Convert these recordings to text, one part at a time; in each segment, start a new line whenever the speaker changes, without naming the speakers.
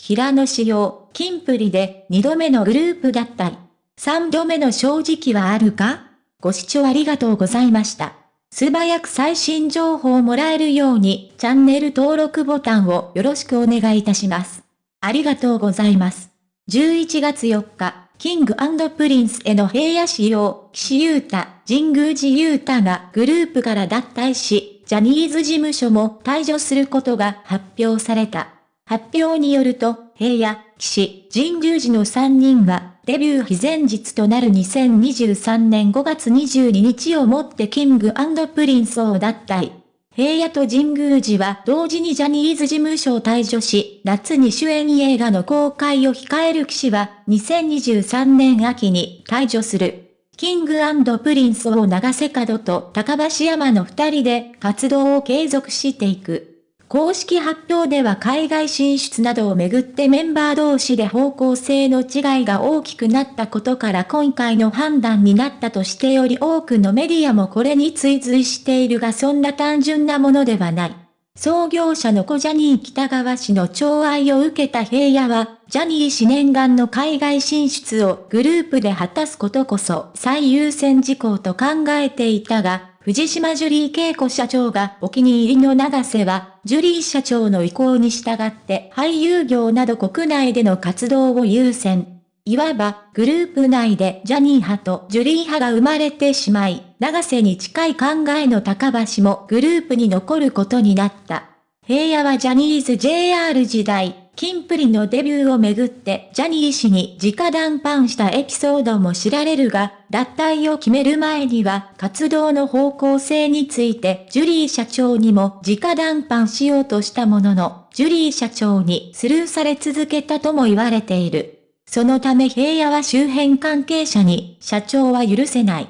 平野紫耀、キンプリで2度目のグループ脱退。3度目の正直はあるか？ご視聴ありがとうございました。素早く最新情報をもらえるように、チャンネル登録ボタンをよろしくお願いいたします。ありがとうございます。11月4日、キングプリンスの平野紫耀、岸優太、神宮寺勇太がグループから脱退し、ジャニーズ事務所も退所することが発表された。発表によると、平野、岸、神宮寺の3人は、デビュー日前日となる2023年5月22日をもってキングプリンスを脱退。平野と神宮寺は同時にジャニーズ事務所を退所し、夏に主演映画の公開を控える岸は2023年秋に退所する。キングプリンスを永瀬廉と髙橋海人の二人で活動を継続していく。公式発表では海外進出などをめぐってメンバー同士で方向性の違いが大きくなったことから今回の判断になったとしてより多くのメディアもこれに追随しているがそんな単純なものではない。創業者の小ジャニー北川氏の寵愛を受けた平野は、ジャニー氏念願の海外進出をグループで果たすことこそ最優先事項と考えていたが、藤島ジュリー恵子社長がお気に入りの長瀬は、ジュリー社長の意向に従って俳優業など国内での活動を優先。いわば、グループ内でジャニー派とジュリー派が生まれてしまい、長瀬に近い考えの高橋もグループに残ることになった。平野はジャニーズ JR 時代、キンプリのデビューをめぐってジャニー氏に直談判したエピソードも知られるが、脱退を決める前には活動の方向性についてジュリー社長にも直談判しようとしたものの、ジュリー社長にスルーされ続けたとも言われている。そのため平野は周辺関係者に社長は許せない。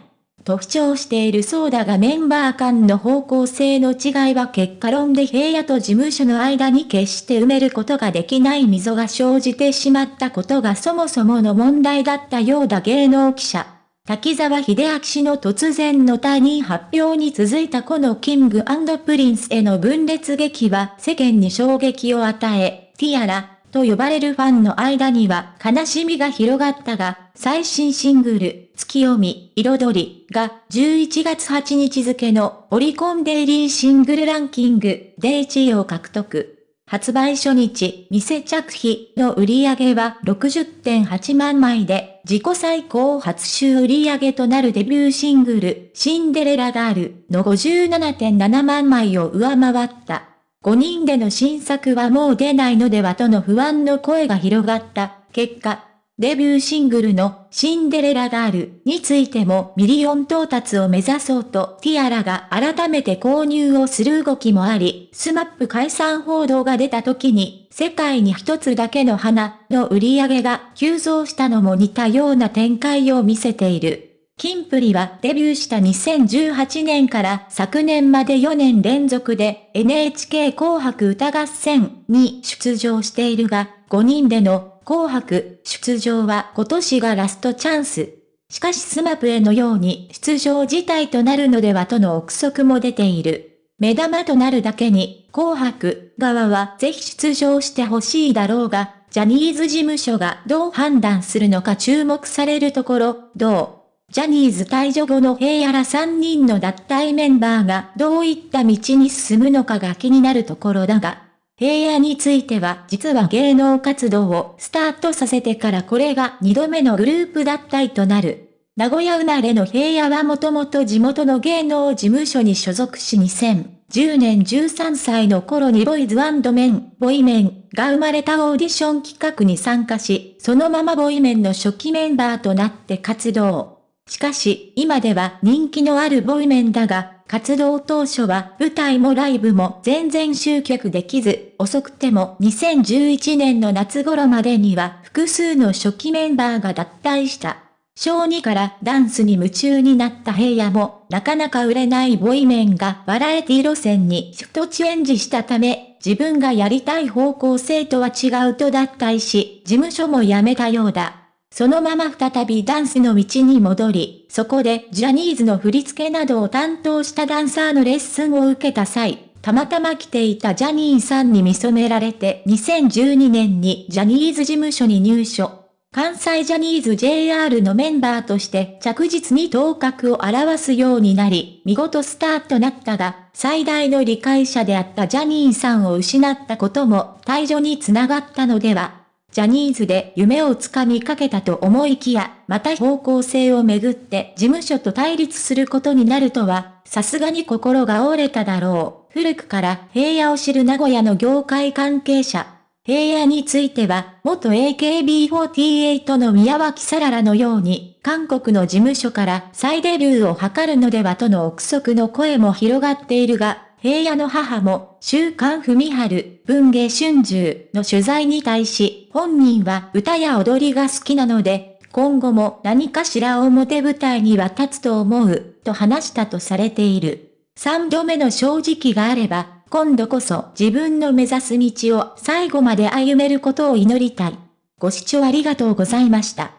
と主張しているそうだがメンバー間の方向性の違いは結果論で平野と事務所の間に決して埋めることができない溝が生じてしまったことがそもそもの問題だったようだ芸能記者。滝沢秀明氏の突然の退任発表に続いたこのキングプリンスの分裂劇は世間に衝撃を与え、ティアラ、と呼ばれるファンの間には悲しみが広がったが、最新シングル、ツキヨミ、彩りが11月8日付のオリコンデイリーシングルランキングで1位を獲得。発売初日、店着日の売り上げは60.8万枚で、自己最高初週売り上げとなるデビューシングル、シンデレラガールの57.7万枚を上回った。5人での新作はもう出ないのではとの不安の声が広がった結果、デビューシングルのシンデレラガールについてもミリオン到達を目指そうとティアラが改めて購入をする動きもあり、 SMAP 解散報道が出た時に世界に一つだけの花の売り上げが急増したのも似たような展開を見せている。キンプリはデビューした2018年から昨年まで4年連続で NHK 紅白歌合戦に出場しているが、5人での紅白出場は今年がラストチャンス。しかし SMAP のように出場辞退となるのではとの憶測も出ている。目玉となるだけに、紅白側はぜひ出場してほしいだろうが、ジャニーズ事務所がどう判断するのか注目されるところ、どう？ジャニーズ退場後の平野ら3人の脱退メンバーがどういった道に進むのかが気になるところだが、平野については実は芸能活動をスタートさせてからこれが2度目のグループ脱退となる。名古屋生まれの平野はもともと地元の芸能事務所に所属し2010年13歳の頃にボイズメン、ボイメンが生まれたオーディション企画に参加し、そのままボイメンの初期メンバーとなって活動。しかし、今では人気のあるボイメンだが、活動当初は舞台もライブも全然集客できず、遅くても2011年の夏頃までには複数の初期メンバーが脱退した。小2からダンスに夢中になった平野も、なかなか売れないボイメンがバラエティ路線にシフトチェンジしたため、自分がやりたい方向性とは違うと脱退し、事務所も辞めたようだ。そのまま再びダンスの道に戻り、そこでジャニーズの振り付けなどを担当したダンサーのレッスンを受けた際、たまたま来ていたジャニーさんに見初められて2012年にジャニーズ事務所に入所。関西ジャニーズ JR のメンバーとして着実に頭角を表すようになり、見事スターとなったが、最大の理解者であったジャニーさんを失ったことも退場につながったのでは。ジャニーズで夢をつかみかけたと思いきや、また方向性をめぐって事務所と対立することになるとは、さすがに心が折れただろう。古くから平野を知る名古屋の業界関係者。平野については、元 AKB48 の宮脇さららのように、韓国の事務所から再デビューを図るのではとの憶測の声も広がっているが、平野の母も、週刊文春、文芸春秋の取材に対し、本人は歌や踊りが好きなので、今後も何かしら表舞台には立つと思う、と話したとされている。三度目の正直があれば、今度こそ自分の目指す道を最後まで歩めることを祈りたい。ご視聴ありがとうございました。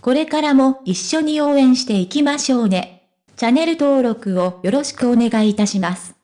これからも一緒に応援していきましょうね。チャンネル登録をよろしくお願いいたします。